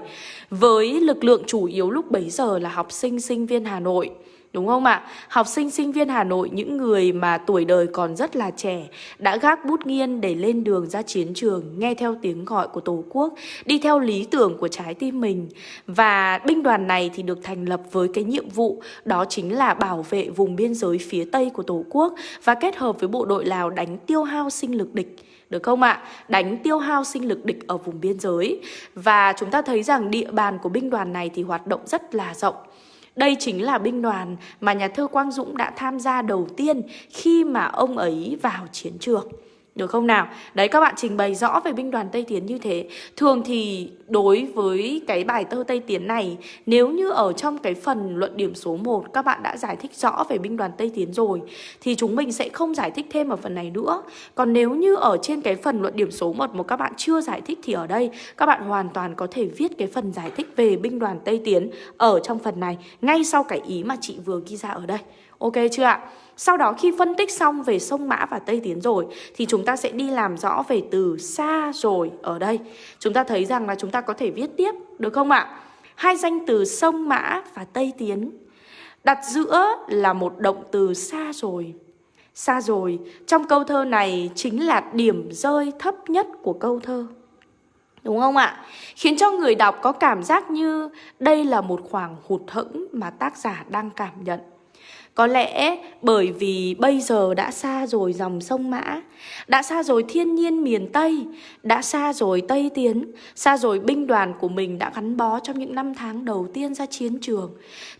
với lực lượng chủ yếu lúc bấy giờ là học sinh sinh viên Hà Nội. Đúng không ạ? Học sinh sinh viên Hà Nội, những người mà tuổi đời còn rất là trẻ, đã gác bút nghiên để lên đường ra chiến trường, nghe theo tiếng gọi của Tổ quốc, đi theo lý tưởng của trái tim mình. Và binh đoàn này thì được thành lập với cái nhiệm vụ đó chính là bảo vệ vùng biên giới phía Tây của Tổ quốc và kết hợp với bộ đội Lào đánh tiêu hao sinh lực địch. Được không ạ? Đánh tiêu hao sinh lực địch ở vùng biên giới. Và chúng ta thấy rằng địa bàn của binh đoàn này thì hoạt động rất là rộng. Đây chính là binh đoàn mà nhà thơ Quang Dũng đã tham gia đầu tiên khi mà ông ấy vào chiến trường. Được không nào? Đấy, các bạn trình bày rõ về binh đoàn Tây Tiến như thế Thường thì đối với cái bài thơ Tây Tiến này, Nếu như ở trong cái phần luận điểm số 1 Các bạn đã giải thích rõ về binh đoàn Tây Tiến rồi, Thì chúng mình sẽ không giải thích thêm ở phần này nữa Còn nếu như ở trên cái phần luận điểm số 1 Mà các bạn chưa giải thích thì ở đây, Các bạn hoàn toàn có thể viết cái phần giải thích về binh đoàn Tây Tiến Ở trong phần này, Ngay sau cái ý mà chị vừa ghi ra ở đây Ok chưa ạ? Sau đó khi phân tích xong về sông Mã và Tây Tiến rồi, thì chúng ta sẽ đi làm rõ về từ xa rồi ở đây. Chúng ta thấy rằng là chúng ta có thể viết tiếp, được không ạ? Hai danh từ sông Mã và Tây Tiến đặt giữa là một động từ xa rồi. Xa rồi, trong câu thơ này chính là điểm rơi thấp nhất của câu thơ. Đúng không ạ? Khiến cho người đọc có cảm giác như đây là một khoảng hụt hẫng mà tác giả đang cảm nhận. Có lẽ bởi vì bây giờ đã xa rồi dòng sông Mã, đã xa rồi thiên nhiên miền Tây, đã xa rồi Tây Tiến, xa rồi binh đoàn của mình đã gắn bó trong những năm tháng đầu tiên ra chiến trường.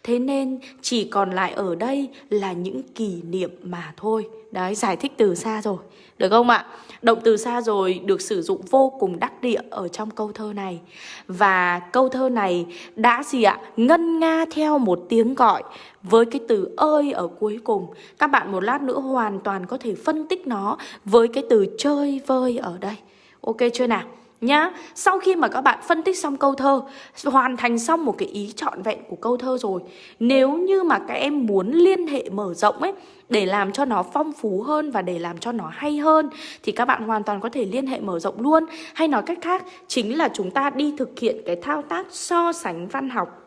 Thế nên chỉ còn lại ở đây là những kỷ niệm mà thôi. Đấy, giải thích từ xa rồi. Được không ạ? Động từ xa rồi được sử dụng vô cùng đắc địa ở trong câu thơ này. Và câu thơ này đã gì ạ? Ngân nga theo một tiếng gọi với cái từ ơi ở cuối cùng. Các bạn một lát nữa hoàn toàn có thể phân tích nó với cái từ chơi vơi ở đây. Ok chưa nào? Nhá. Sau khi mà các bạn phân tích xong câu thơ, hoàn thành xong một cái ý trọn vẹn của câu thơ rồi, nếu như mà các em muốn liên hệ mở rộng ấy để làm cho nó phong phú hơn và để làm cho nó hay hơn thì các bạn hoàn toàn có thể liên hệ mở rộng luôn. Hay nói cách khác, chính là chúng ta đi thực hiện cái thao tác so sánh văn học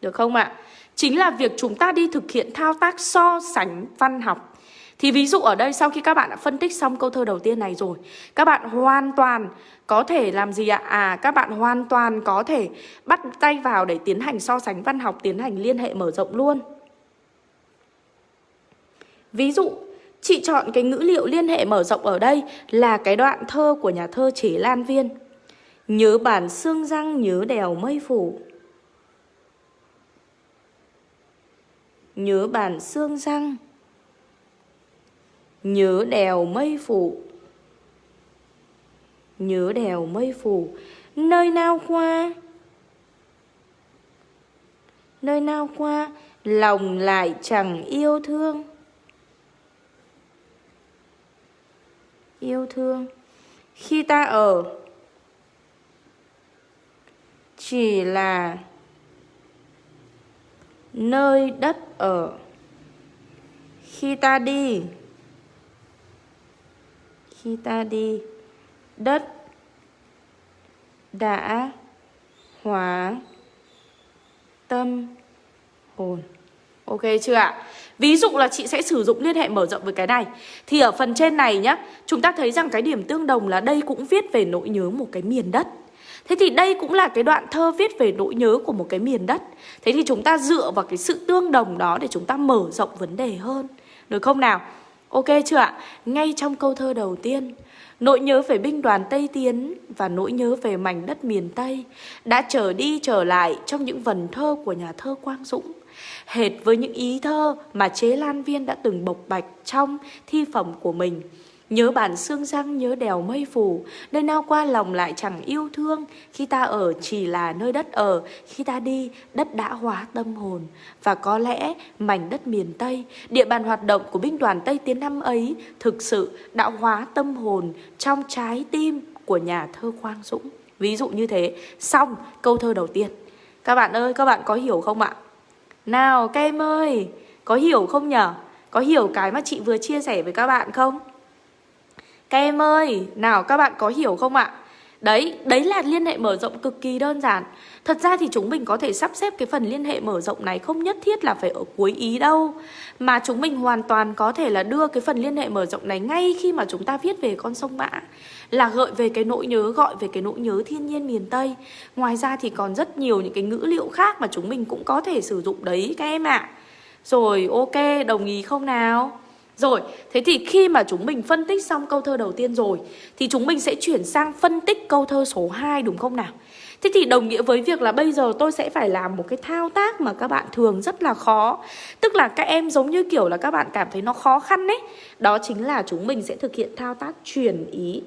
Được không ạ? Chính là việc chúng ta đi thực hiện thao tác so sánh văn học thì ví dụ ở đây sau khi các bạn đã phân tích xong câu thơ đầu tiên này rồi Các bạn hoàn toàn có thể làm gì ạ? À các bạn hoàn toàn có thể bắt tay vào để tiến hành so sánh văn học Tiến hành liên hệ mở rộng luôn Ví dụ, chị chọn cái ngữ liệu liên hệ mở rộng ở đây là cái đoạn thơ của nhà thơ Chế Lan Viên. Nhớ bản xương răng nhớ đèo mây phủ. Nhớ bản xương răng Nhớ đèo mây phủ. Nhớ đèo mây phủ. Nơi nào qua? Nơi nào qua? Lòng lại chẳng yêu thương. Yêu thương. Khi ta ở, Chỉ là Nơi đất ở. Khi ta đi khi ta đi. Đất Đã Hóa Tâm Hồn. Ok chưa ạ? Ví dụ là chị sẽ sử dụng liên hệ mở rộng với cái này. Thì ở phần trên này nhá, Chúng ta thấy rằng cái điểm tương đồng là đây cũng viết về nỗi nhớ một cái miền đất. Thế thì đây cũng là cái đoạn thơ viết về nỗi nhớ của một cái miền đất. Thế thì chúng ta dựa vào cái sự tương đồng đó để chúng ta mở rộng vấn đề hơn. Được không nào? Ok chưa ạ? Ngay trong câu thơ đầu tiên, Nỗi nhớ về binh đoàn Tây Tiến và nỗi nhớ về mảnh đất miền Tây đã trở đi trở lại trong những vần thơ của nhà thơ Quang Dũng. Hệt với những ý thơ mà chế Lan Viên đã từng bộc bạch trong thi phẩm của mình. Nhớ bản xương răng, nhớ đèo mây phủ, Nơi nào qua lòng lại chẳng yêu thương. Khi ta ở chỉ là nơi đất ở, Khi ta đi, đất đã hóa tâm hồn. Và có lẽ mảnh đất miền Tây, Địa bàn hoạt động của binh đoàn Tây Tiến năm ấy, Thực sự đã hóa tâm hồn Trong trái tim của nhà thơ Quang Dũng. Ví dụ như thế. Xong, câu thơ đầu tiên. Các bạn ơi, các bạn có hiểu không ạ? Nào các em ơi, Có hiểu không nhở? Có hiểu cái mà chị vừa chia sẻ với các bạn không? Các em ơi, nào các bạn có hiểu không ạ? Đấy, đấy là liên hệ mở rộng cực kỳ đơn giản Thật ra thì chúng mình có thể sắp xếp cái phần liên hệ mở rộng này không nhất thiết là phải ở cuối ý đâu Mà chúng mình hoàn toàn có thể là đưa cái phần liên hệ mở rộng này ngay khi mà chúng ta viết về con sông Mã Là gợi về cái nỗi nhớ, gọi về cái nỗi nhớ thiên nhiên miền Tây Ngoài ra thì còn rất nhiều những cái ngữ liệu khác mà chúng mình cũng có thể sử dụng đấy các em ạ à. Rồi ok, đồng ý không nào? Rồi, thế thì khi mà chúng mình phân tích xong câu thơ đầu tiên rồi Thì chúng mình sẽ chuyển sang phân tích câu thơ số 2 đúng không nào? Thế thì đồng nghĩa với việc là bây giờ tôi sẽ phải làm một cái thao tác mà các bạn thường rất là khó Tức là các em giống như kiểu là các bạn cảm thấy nó khó khăn đấy Đó chính là chúng mình sẽ thực hiện thao tác chuyển ý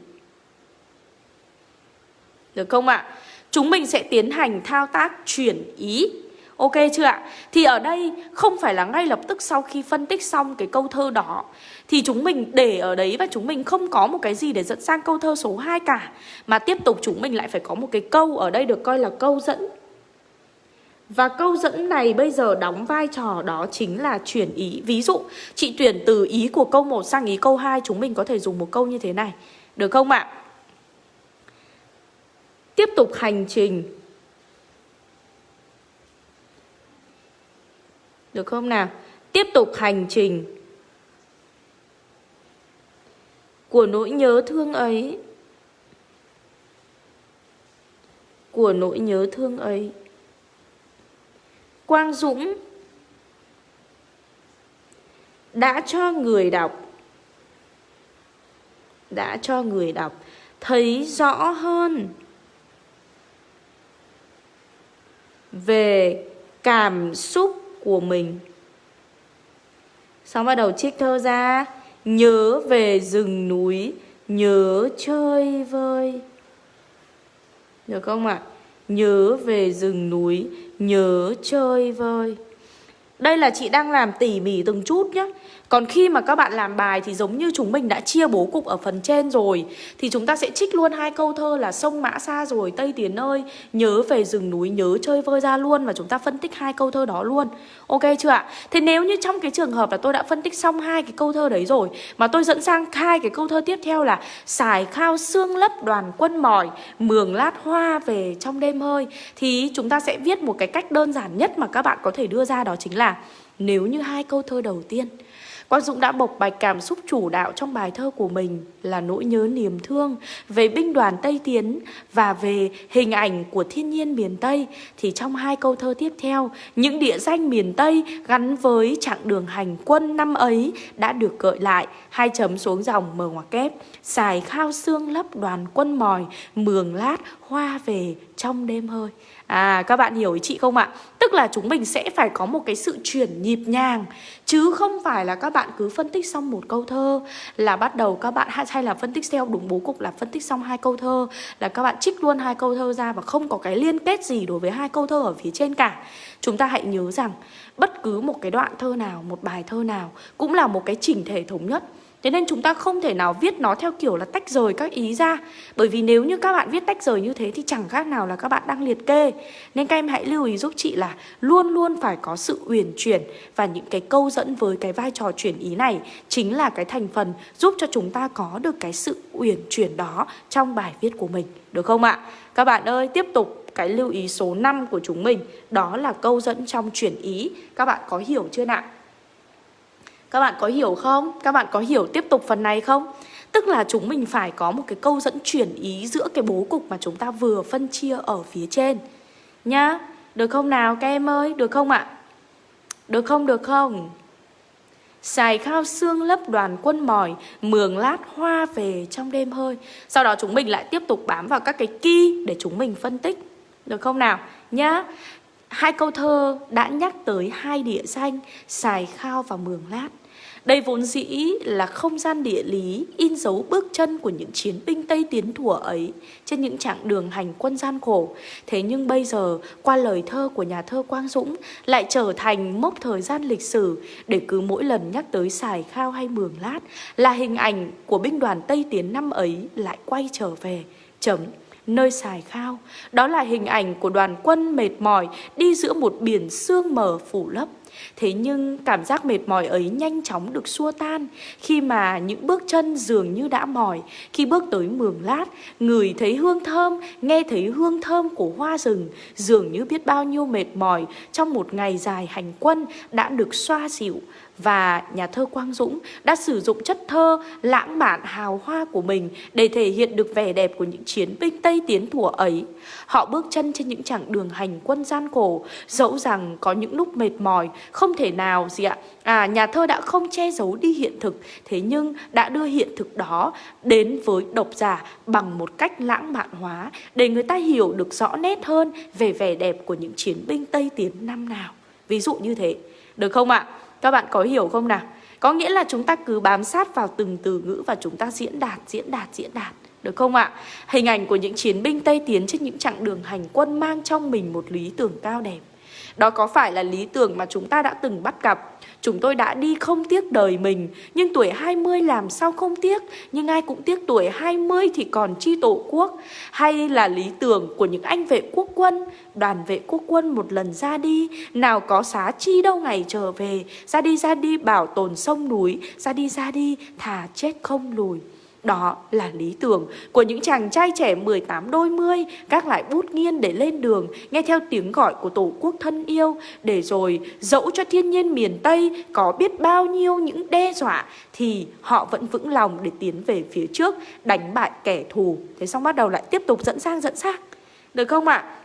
Được không ạ? À? Chúng mình sẽ tiến hành thao tác chuyển ý Ok chưa ạ? Thì ở đây không phải là ngay lập tức sau khi phân tích xong cái câu thơ đó. Thì chúng mình để ở đấy và chúng mình không có một cái gì để dẫn sang câu thơ số 2 cả. Mà tiếp tục chúng mình lại phải có một cái câu ở đây được coi là câu dẫn. Và câu dẫn này bây giờ đóng vai trò đó chính là chuyển ý. Ví dụ, chị chuyển từ ý của câu 1 sang ý câu 2 Chúng mình có thể dùng một câu như thế này. Được không ạ? Tiếp tục hành trình. Được không nào? Tiếp tục hành trình. Của nỗi nhớ thương ấy. Của nỗi nhớ thương ấy. Quang Dũng Đã cho người đọc, Đã cho người đọc Thấy rõ hơn Về cảm xúc của mình Xong bắt đầu trích thơ ra Nhớ về rừng núi, Nhớ chơi vơi Được không ạ? À? Nhớ về rừng núi, Nhớ chơi vơi đây là chị đang làm tỉ mỉ từng chút nhé còn khi mà các bạn làm bài thì giống như chúng mình đã chia bố cục ở phần trên rồi. Thì chúng ta sẽ trích luôn hai câu thơ là sông Mã xa rồi, Tây Tiến ơi Nhớ về rừng núi, nhớ chơi vơi ra luôn Và chúng ta phân tích hai câu thơ đó luôn. Ok chưa ạ? Thế nếu như trong cái trường hợp là tôi đã phân tích xong hai cái câu thơ đấy rồi, Mà tôi dẫn sang hai cái câu thơ tiếp theo là Xài khao xương lấp đoàn quân mỏi, Mường lát hoa về trong đêm hơi Thì chúng ta sẽ viết một cái cách đơn giản nhất mà các bạn có thể đưa ra đó chính là nếu như hai câu thơ đầu tiên Quang Dũng đã bộc bạch cảm xúc chủ đạo trong bài thơ của mình là nỗi nhớ niềm thương về binh đoàn Tây Tiến và về hình ảnh của thiên nhiên miền Tây. Thì trong hai câu thơ tiếp theo, những địa danh miền Tây gắn với chặng đường hành quân năm ấy đã được gợi lại. Hai chấm xuống dòng mở ngoặc kép. Xài khao xương lấp đoàn quân mòi, mường lát hoa về trong đêm hơi. À các bạn hiểu ý chị không ạ? Tức là chúng mình sẽ phải có một cái sự chuyển nhịp nhàng Chứ không phải là các bạn cứ phân tích xong một câu thơ Là bắt đầu các bạn hay là phân tích theo đúng bố cục là phân tích xong hai câu thơ Là các bạn trích luôn hai câu thơ ra và không có cái liên kết gì đối với hai câu thơ ở phía trên cả Chúng ta hãy nhớ rằng bất cứ một cái đoạn thơ nào, một bài thơ nào Cũng là một cái chỉnh thể thống nhất Thế nên chúng ta không thể nào viết nó theo kiểu là tách rời các ý ra Bởi vì nếu như các bạn viết tách rời như thế thì chẳng khác nào là các bạn đang liệt kê Nên các em hãy lưu ý giúp chị là luôn luôn phải có sự uyển chuyển Và những cái câu dẫn với cái vai trò chuyển ý này Chính là cái thành phần giúp cho chúng ta có được cái sự uyển chuyển đó trong bài viết của mình, Được không ạ? Các bạn ơi, tiếp tục cái lưu ý số 5 của chúng mình, Đó là câu dẫn trong chuyển ý Các bạn có hiểu chưa nào? Các bạn có hiểu không? Các bạn có hiểu tiếp tục phần này không? Tức là chúng mình phải có một cái câu dẫn chuyển ý giữa cái bố cục mà chúng ta vừa phân chia ở phía trên Nhá, Được không nào, các em ơi? Được không ạ? Được không? Được không? Xài khao xương lấp đoàn quân mỏi, Mường lát hoa về trong đêm hơi Sau đó chúng mình lại tiếp tục bám vào các cái key Để chúng mình phân tích Được không nào? Nhá, Hai câu thơ đã nhắc tới hai địa danh, Xài khao và mường lát đây vốn dĩ là không gian địa lý in dấu bước chân của những chiến binh Tây Tiến thủa ấy trên những chặng đường hành quân gian khổ. Thế nhưng bây giờ, qua lời thơ của nhà thơ Quang Dũng lại trở thành mốc thời gian lịch sử để cứ mỗi lần nhắc tới xài khao hay mường lát là hình ảnh của binh đoàn Tây Tiến năm ấy lại quay trở về. Chấm nơi xài khao. Đó là hình ảnh của đoàn quân mệt mỏi đi giữa một biển sương mờ phủ lấp. Thế nhưng cảm giác mệt mỏi ấy nhanh chóng được xua tan khi mà những bước chân dường như đã mỏi. Khi bước tới mường lát, người thấy hương thơm, nghe thấy hương thơm của hoa rừng, dường như biết bao nhiêu mệt mỏi trong một ngày dài hành quân đã được xoa dịu và nhà thơ Quang Dũng đã sử dụng chất thơ lãng mạn hào hoa của mình để thể hiện được vẻ đẹp của những chiến binh Tây Tiến thủa ấy. Họ bước chân trên những chặng đường hành quân gian khổ, dẫu rằng có những lúc mệt mỏi, không thể nào gì ạ. À, nhà thơ đã không che giấu đi hiện thực, thế nhưng đã đưa hiện thực đó đến với độc giả bằng một cách lãng mạn hóa để người ta hiểu được rõ nét hơn về vẻ đẹp của những chiến binh Tây Tiến năm nào. Ví dụ như thế, được không ạ? Các bạn có hiểu không nào? Có nghĩa là chúng ta cứ bám sát vào từng từ ngữ và chúng ta diễn đạt, diễn đạt, diễn đạt. Được không ạ? Hình ảnh của những chiến binh Tây Tiến trên những chặng đường hành quân mang trong mình một lý tưởng cao đẹp. Đó có phải là lý tưởng mà chúng ta đã từng bắt gặp. Chúng tôi đã đi không tiếc đời mình, Nhưng tuổi 20 làm sao không tiếc? Nhưng ai cũng tiếc tuổi 20 thì còn chi tổ quốc? Hay là lý tưởng của những anh vệ quốc quân? Đoàn vệ quốc quân một lần ra đi, Nào có xá chi đâu ngày trở về. Ra đi ra đi, bảo tồn sông núi. Ra đi ra đi, thà chết không lùi đó là lý tưởng của những chàng trai trẻ 18 đôi mươi, Các lại bút nghiên để lên đường, Nghe theo tiếng gọi của tổ quốc thân yêu, Để rồi dẫu cho thiên nhiên miền Tây Có biết bao nhiêu những đe dọa, Thì họ vẫn vững lòng để tiến về phía trước, Đánh bại kẻ thù Thế xong bắt đầu lại tiếp tục dẫn sang dẫn sang Được không ạ? À?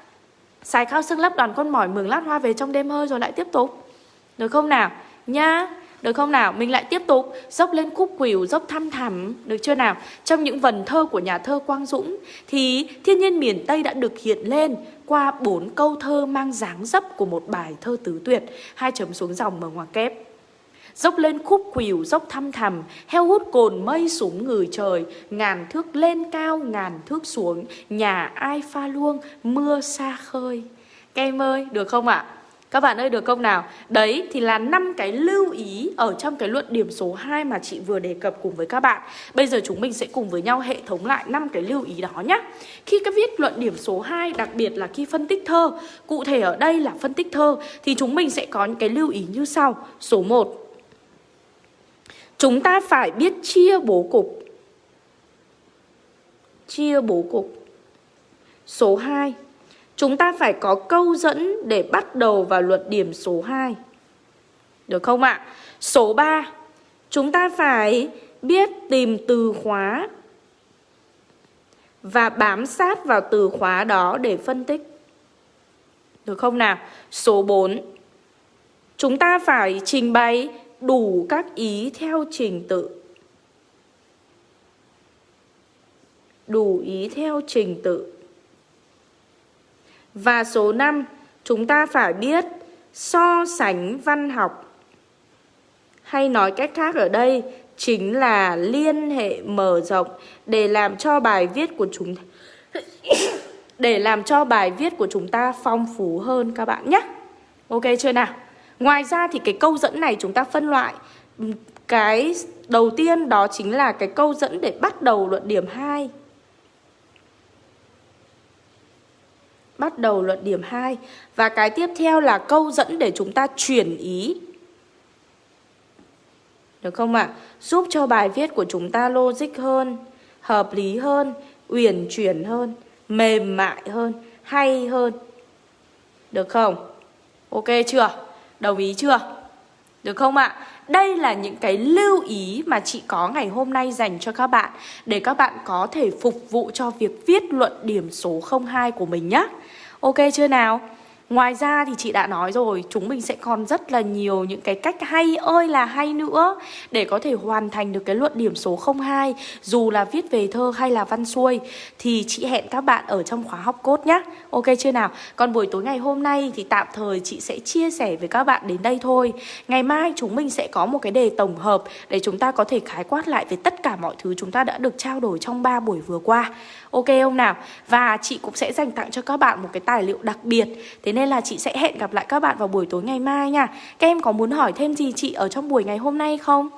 Xài khao xương lấp đoàn con mỏi mường lát hoa về trong đêm hơi rồi lại tiếp tục Được không nào? Nha được không nào? Mình lại tiếp tục dốc lên khúc quỷu, dốc thăm thẳm, được chưa nào? Trong những vần thơ của nhà thơ Quang Dũng thì thiên nhiên miền Tây đã được hiện lên qua bốn câu thơ mang dáng dấp của một bài thơ tứ tuyệt, hai chấm xuống dòng mở ngoặc kép. Dốc lên khúc quỷu dốc thăm thẳm, heo hút cồn mây súng người trời, ngàn thước lên cao, ngàn thước xuống, nhà ai pha luông, mưa xa khơi. Các em ơi, được không ạ? À? Các bạn ơi được không nào? Đấy thì là năm cái lưu ý ở trong cái luận điểm số 2 mà chị vừa đề cập cùng với các bạn. Bây giờ chúng mình sẽ cùng với nhau hệ thống lại năm cái lưu ý đó nhé. Khi các viết luận điểm số 2, đặc biệt là khi phân tích thơ, cụ thể ở đây là phân tích thơ thì chúng mình sẽ có những cái lưu ý như sau. Số 1. Chúng ta phải biết chia bố cục. Chia bố cục. Số 2 Chúng ta phải có câu dẫn để bắt đầu vào luật điểm số 2. Được không ạ? À? Số 3. Chúng ta phải biết tìm từ khóa và bám sát vào từ khóa đó để phân tích. Được không nào? Số 4. Chúng ta phải trình bày đủ các ý theo trình tự. Đủ ý theo trình tự. Và số 5, chúng ta phải biết so sánh văn học. Hay nói cách khác ở đây chính là liên hệ mở rộng để làm cho bài viết của chúng để làm cho bài viết của chúng ta phong phú hơn các bạn nhé. Ok chưa nào? Ngoài ra thì cái câu dẫn này chúng ta phân loại cái đầu tiên đó chính là cái câu dẫn để bắt đầu luận điểm 2. Bắt đầu luận điểm 2 Và cái tiếp theo là câu dẫn để chúng ta chuyển ý Được không ạ? À? Giúp cho bài viết của chúng ta logic hơn, Hợp lý hơn, Uyển chuyển hơn, Mềm mại hơn, Hay hơn Được không? Ok chưa? Đồng ý chưa? Được không ạ? À? Đây là những cái lưu ý mà chị có ngày hôm nay dành cho các bạn Để các bạn có thể phục vụ cho việc viết luận điểm số 02 của mình nhé Ok chưa nào? Ngoài ra thì chị đã nói rồi, chúng mình sẽ còn rất là nhiều những cái cách hay ơi là hay nữa để có thể hoàn thành được cái luận điểm số 02 dù là viết về thơ hay là văn xuôi thì chị hẹn các bạn ở trong khóa học cốt nhé. Ok chưa nào? Còn buổi tối ngày hôm nay thì tạm thời chị sẽ chia sẻ với các bạn đến đây thôi. Ngày mai chúng mình sẽ có một cái đề tổng hợp để chúng ta có thể khái quát lại về tất cả mọi thứ chúng ta đã được trao đổi trong 3 buổi vừa qua. Ok không nào? Và chị cũng sẽ dành tặng cho các bạn một cái tài liệu đặc biệt Thế nên là chị sẽ hẹn gặp lại các bạn vào buổi tối ngày mai nha Các em có muốn hỏi thêm gì chị ở trong buổi ngày hôm nay không?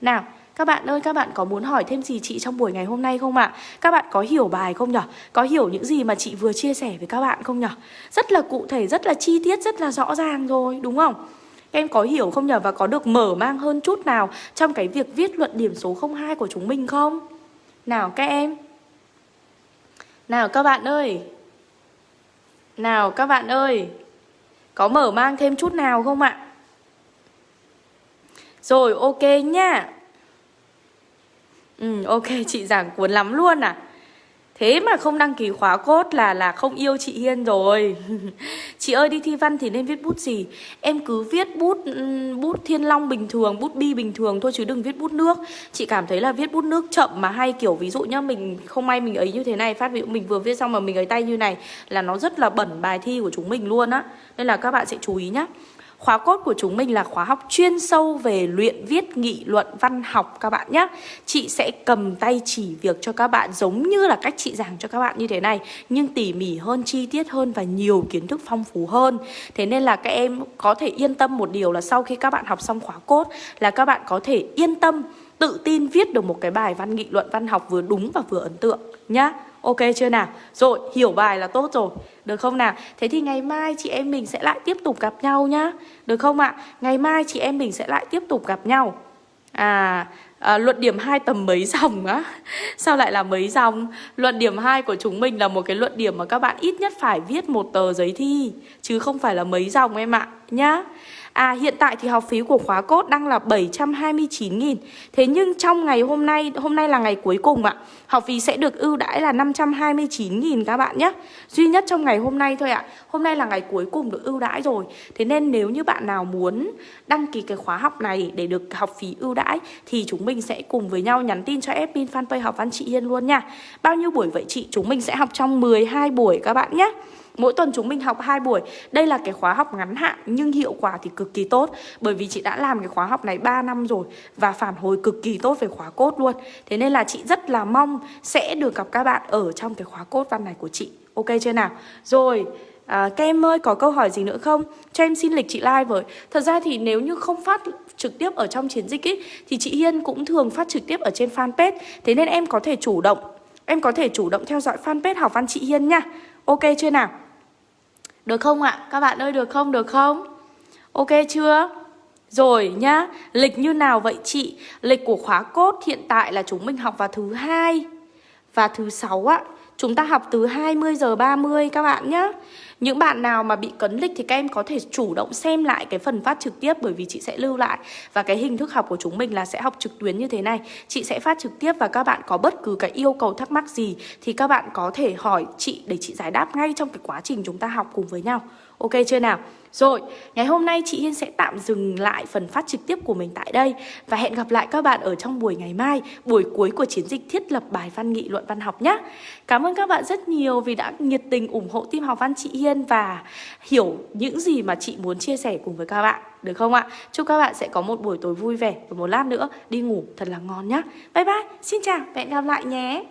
Nào, các bạn ơi, các bạn có muốn hỏi thêm gì chị trong buổi ngày hôm nay không ạ? À? Các bạn có hiểu bài không nhở? Có hiểu những gì mà chị vừa chia sẻ với các bạn không nhở? Rất là cụ thể, rất là chi tiết, rất là rõ ràng rồi, đúng không? Các em có hiểu không nhở? Và có được mở mang hơn chút nào trong cái việc viết luận điểm số 02 của chúng mình không? Nào các em nào các bạn ơi. Nào các bạn ơi. Có mở mang thêm chút nào không ạ? Rồi, ok nhá. Ừ ok, chị giảng cuốn lắm luôn à. Thế mà không đăng ký khóa cốt là là không yêu chị Hiên rồi. Chị ơi đi thi văn thì nên viết bút gì? Em cứ viết bút bút thiên long bình thường, bút bi bình thường thôi chứ đừng viết bút nước. Chị cảm thấy là viết bút nước chậm mà hay kiểu ví dụ nhá Mình không may mình ấy như thế này Phát ví dụ mình vừa viết xong mà mình ấy tay như này Là nó rất là bẩn bài thi của chúng mình luôn á. Nên là các bạn sẽ chú ý nhá. Khóa cốt của chúng mình là khóa học chuyên sâu về luyện viết nghị luận văn học các bạn nhé. Chị sẽ cầm tay chỉ việc cho các bạn giống như là cách chị giảng cho các bạn như thế này Nhưng tỉ mỉ hơn, chi tiết hơn và nhiều kiến thức phong phú hơn. Thế nên là các em có thể yên tâm một điều là sau khi các bạn học xong khóa cốt Là các bạn có thể yên tâm tự tin viết được một cái bài văn nghị luận văn học vừa đúng và vừa ấn tượng nhá. Ok chưa nào? Rồi, hiểu bài là tốt rồi. Được không nào? Thế thì ngày mai chị em mình sẽ lại tiếp tục gặp nhau nhá. Được không ạ? Ngày mai chị em mình sẽ lại tiếp tục gặp nhau. À, à luận điểm 2 tầm mấy dòng á? Sao lại là mấy dòng? Luận điểm 2 của chúng mình là một cái luận điểm mà các bạn ít nhất phải viết một tờ giấy thi Chứ không phải là mấy dòng em ạ Nhá. À hiện tại thì học phí của khóa cốt đang là 729.000 Thế nhưng trong ngày hôm nay, hôm nay là ngày cuối cùng ạ. Học phí sẽ được ưu đãi là 529.000 các bạn nhé. Duy nhất trong ngày hôm nay thôi ạ. Hôm nay là ngày cuối cùng được ưu đãi rồi. Thế nên nếu như bạn nào muốn đăng ký cái khóa học này để được học phí ưu đãi Thì chúng mình sẽ cùng với nhau nhắn tin cho admin fanpage học văn chị Hiên luôn nha. Bao nhiêu buổi vậy chị? Chúng mình sẽ học trong 12 buổi các bạn nhé. Mỗi tuần chúng mình học 2 buổi. Đây là cái khóa học ngắn hạn nhưng hiệu quả thì cực kỳ tốt. Bởi vì chị đã làm cái khóa học này 3 năm rồi Và phản hồi cực kỳ tốt về khóa cốt luôn. Thế nên là chị rất là mong sẽ được gặp các bạn ở trong cái khóa cốt văn này của chị. Ok chưa nào? Rồi À, các em ơi có câu hỏi gì nữa không? Cho em xin lịch chị like với. Thật ra thì nếu như không phát trực tiếp ở trong chiến dịch ý, Thì chị Hiên cũng thường phát trực tiếp ở trên fanpage. Thế nên em có thể chủ động Em có thể chủ động theo dõi fanpage học văn chị Hiên nha. Ok chưa nào? Được không ạ? Các bạn ơi được không? Được không? Ok chưa? Rồi nhá, lịch như nào vậy chị? Lịch của khóa cốt hiện tại là chúng mình học vào thứ hai và thứ sáu ạ. Chúng ta học từ 20 giờ 30 các bạn nhá những bạn nào mà bị cấn lịch thì các em có thể chủ động xem lại cái phần phát trực tiếp bởi vì chị sẽ lưu lại và cái hình thức học của chúng mình là sẽ học trực tuyến như thế này. Chị sẽ phát trực tiếp và các bạn có bất cứ cái yêu cầu thắc mắc gì thì các bạn có thể hỏi chị để chị giải đáp ngay trong cái quá trình chúng ta học cùng với nhau. Ok chưa nào? Rồi, ngày hôm nay chị Hiên sẽ tạm dừng lại phần phát trực tiếp của mình tại đây và hẹn gặp lại các bạn ở trong buổi ngày mai, buổi cuối của chiến dịch thiết lập bài văn nghị luận văn học nhé. Cảm ơn các bạn rất nhiều vì đã nhiệt tình ủng hộ team học văn chị Hiên và hiểu những gì mà chị muốn chia sẻ cùng với các bạn. Được không ạ? Chúc các bạn sẽ có một buổi tối vui vẻ và một lát nữa đi ngủ thật là ngon nhé. Bye bye, xin chào và hẹn gặp lại nhé.